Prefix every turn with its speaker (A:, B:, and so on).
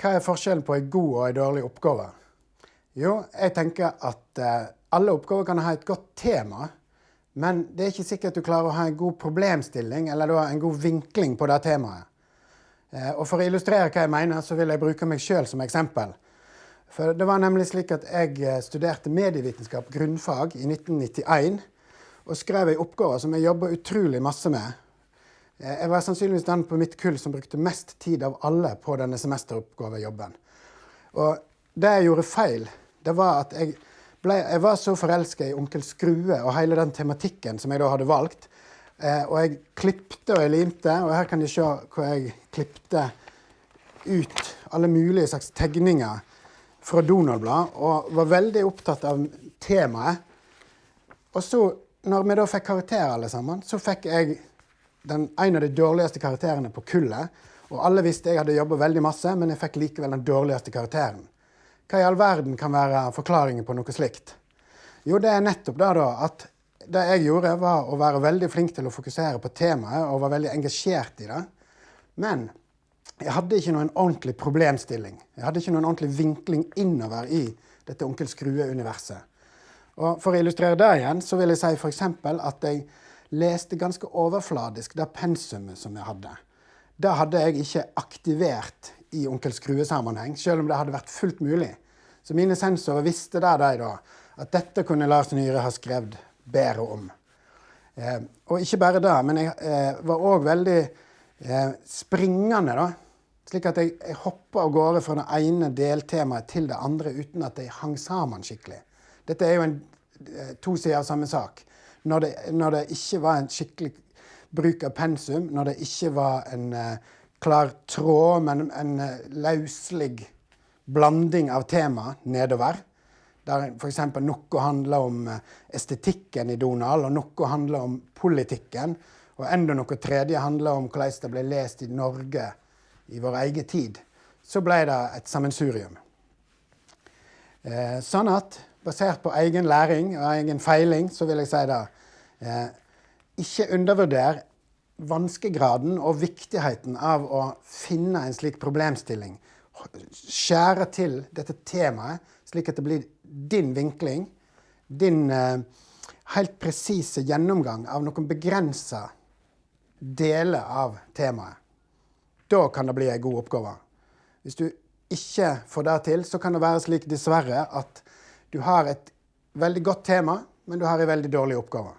A: Hva er forskjellen på en god og en dårlig oppgave? Jo, jeg tenker at eh, alle oppgaver kan ha et godt tema, men det er ikke sikkert du klarer å ha en god problemstilling eller en god vinkling på det temaet. Eh, og For å illustrere hva jeg mener, så vil jeg bruke meg sjøl som eksempel. For Det var nemlig slik at jeg eh, studerte medievitenskap grunnfag i 1991 og skrev ei oppgave som jeg jobba utrolig masse med. Eh, jeg var sannsynligvis den på mitt kull som brukte mest tid av alle på denne semesteroppgavejobben. Og det jeg gjorde feil, det var at jeg, ble, jeg var så forelska i Onkel Skrue og hele den tematikken som jeg da hadde valgt. Eh, og jeg klipte og jeg limte, og her kan de se hvor jeg klipte ut alle mulige slags tegninger fra Donald-blad, og var veldig opptatt av temaet. Og så, når vi da fikk karakter alle sammen, så fikk jeg den, en av de dårligste karakterene på kullet. Og alle visste jeg hadde jobba veldig masse, men jeg fikk likevel den dårligste karakteren. Hva i all verden kan være forklaringen på noe slikt? Jo, det er nettopp det da, at det jeg gjorde, var å være veldig flink til å fokusere på temaet og var veldig engasjert i det. Men jeg hadde ikke noen ordentlig problemstilling. Jeg hadde ikke noen ordentlig vinkling innover i dette Onkel Skrue-universet. Og For å illustrere det igjen, så vil jeg si f.eks. at jeg leste ganske overfladisk det pensumet som jeg hadde. Det hadde jeg ikke aktivert i Onkel Skrue-sammenheng, selv om det hadde vært fullt mulig. Så mine sensorer visste det de da, at dette kunne Lars Nyhre ha skrevet bedre om. Eh, og ikke bare det, men jeg eh, var òg veldig eh, springende, da. Slik at jeg, jeg hoppa av gårde fra det ene deltemaet til det andre uten at de hang sammen skikkelig. Dette er jo en, eh, to sider av samme sak. Når det, når det, ikke var en skikkelig bruk av pensum, når det ikke var en uh, klar tråd, men en uh, løslig blanding av tema nedover, der f.eks. noe handler om estetikken i Donald, og noe handler om politikken, og enda noe tredje handler om hvordan det ble lest i Norge i vår egen tid, så ble det et sammensurium. Eh, sånn at basert på egen læring og egen feiling, så vil jeg si det eh, Ikke undervurder vanskegraden og viktigheten av å finne en slik problemstilling. Skjære til dette temaet, slik at det blir din vinkling, din eh, helt presise gjennomgang av noen begrensa deler av temaet. Da kan det bli ei god oppgave. Hvis du ikke får det til, så kan det være slik, dessverre, at du har et veldig godt tema, men du har en veldig dårlig oppgave.